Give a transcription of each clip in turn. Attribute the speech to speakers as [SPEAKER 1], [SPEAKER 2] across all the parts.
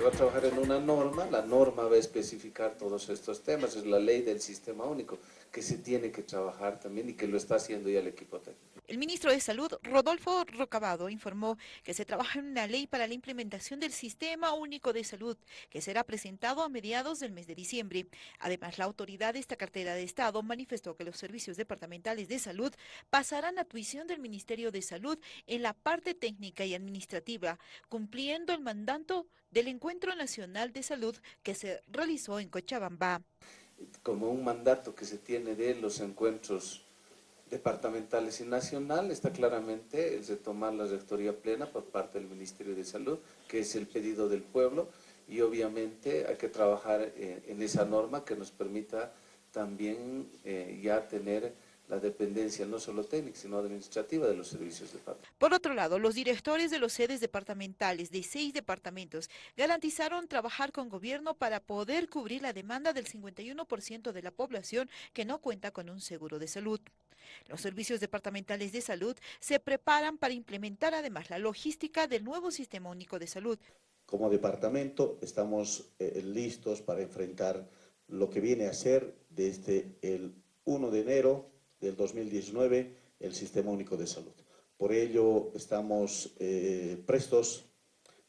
[SPEAKER 1] va a trabajar en una norma, la norma va a especificar todos estos temas, es la ley del sistema único que se tiene que trabajar también y que lo está haciendo ya el equipo técnico.
[SPEAKER 2] El ministro de Salud, Rodolfo Rocabado, informó que se trabaja en una ley para la implementación del Sistema Único de Salud, que será presentado a mediados del mes de diciembre. Además, la autoridad de esta cartera de Estado manifestó que los servicios departamentales de salud pasarán a tuición del Ministerio de Salud en la parte técnica y administrativa, cumpliendo el mandato del Encuentro Nacional de Salud que se realizó en Cochabamba.
[SPEAKER 1] Como un mandato que se tiene de los encuentros departamentales y nacional, está claramente el de tomar la rectoría plena por parte del Ministerio de Salud, que es el pedido del pueblo, y obviamente hay que trabajar en, esa norma que nos permita también eh, ya tener la dependencia no solo técnica, sino administrativa de los servicios departamentales.
[SPEAKER 2] Por otro lado, los directores de los sedes departamentales de seis departamentos garantizaron trabajar con gobierno para poder cubrir la demanda del 51% de la población que no cuenta con un seguro de salud. Los servicios departamentales de salud se preparan para implementar además la logística del nuevo Sistema Único de Salud.
[SPEAKER 3] Como departamento estamos eh, listos para enfrentar lo que viene a ser desde el 1 de enero del 2019 el Sistema Único de Salud. Por ello estamos eh, prestos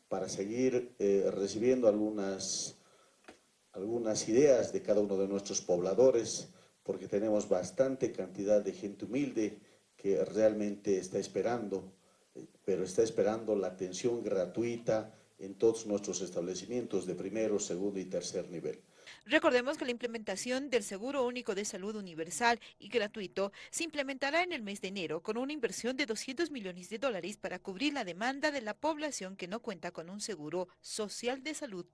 [SPEAKER 3] para seguir eh, recibiendo algunas, algunas ideas de cada uno de nuestros pobladores, porque tenemos bastante cantidad de gente humilde que realmente está esperando, pero está esperando la atención gratuita en todos nuestros establecimientos de primero, segundo y tercer nivel.
[SPEAKER 2] Recordemos que la implementación del Seguro Único de Salud Universal y gratuito se implementará en el mes de enero con una inversión de 200 millones de dólares para cubrir la demanda de la población que no cuenta con un seguro social de salud.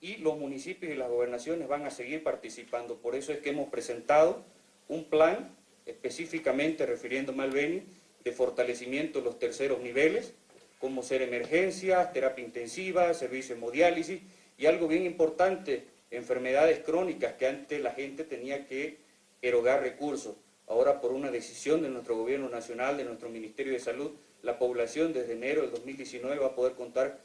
[SPEAKER 4] Y los municipios y las gobernaciones van a seguir participando. Por eso es que hemos presentado un plan específicamente refiriéndome al Beni de fortalecimiento de los terceros niveles, como ser emergencias, terapia intensiva, servicio de hemodiálisis y algo bien importante enfermedades crónicas que antes la gente tenía que erogar recursos. Ahora por una decisión de nuestro gobierno nacional, de nuestro Ministerio de Salud, la población desde enero del 2019 va a poder contar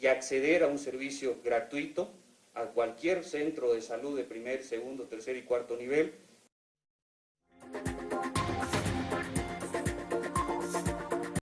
[SPEAKER 4] y acceder a un servicio gratuito a cualquier centro de salud de primer, segundo, tercer y cuarto nivel